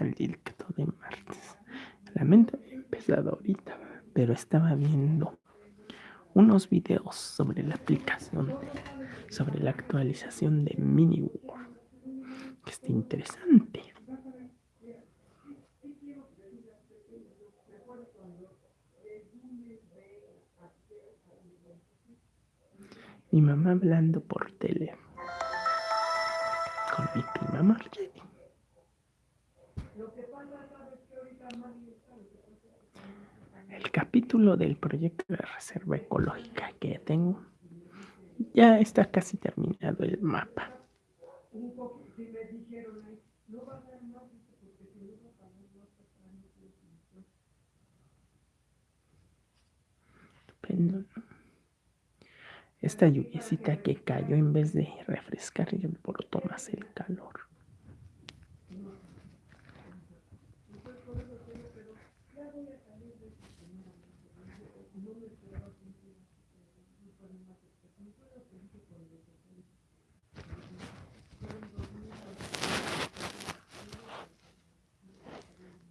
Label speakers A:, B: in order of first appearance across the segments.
A: al directo de martes. La mente había empezado ahorita, pero estaba viendo unos videos sobre la aplicación, sobre la actualización de MiniWorld, que está interesante. Mi mamá hablando por tele con mi prima Marjorie. El capítulo del proyecto de reserva ecológica que tengo ya está casi terminado el mapa. Estupendo, ¿no? Esta lluviecita que cayó en vez de refrescar y alborotó más el calor.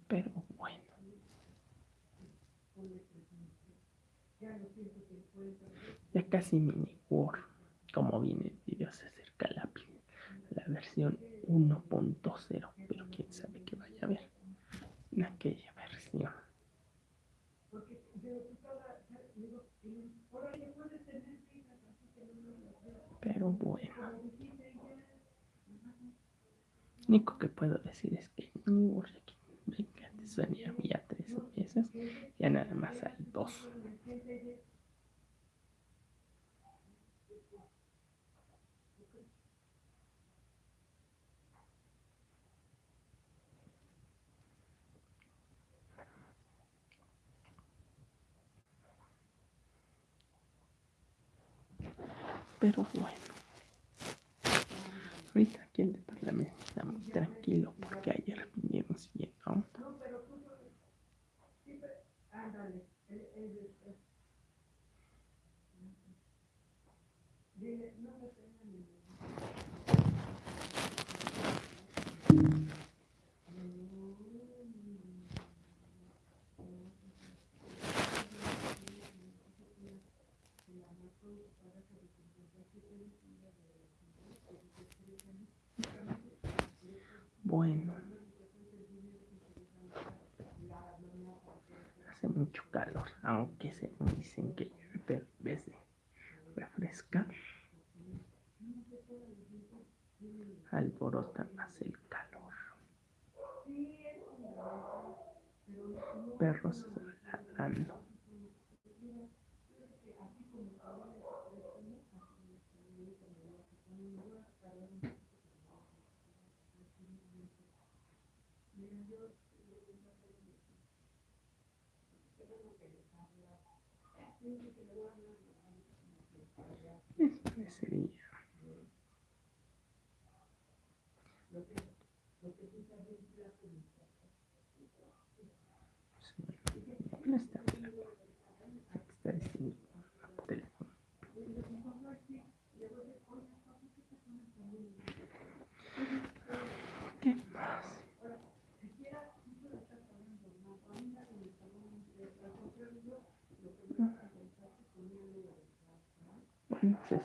A: Pero bueno. Ya casi mini Word. Como viene el video, se acerca la, la versión 1.0. Pero quién sabe qué vaya a ver en aquella versión. Pero bueno. Único que puedo decir es que venga, antes había tres piezas, ya nada más hay dos. Pero bueno, ahorita aquí el departamento está muy tranquilo porque ayer vinieron siguiendo. Bueno. Hace mucho calor, aunque se dicen que en vez de refrescar, alborota más el calor. Perros ladrando. Esto sería. No está está diciendo por teléfono. ¿Qué más? Bueno, es.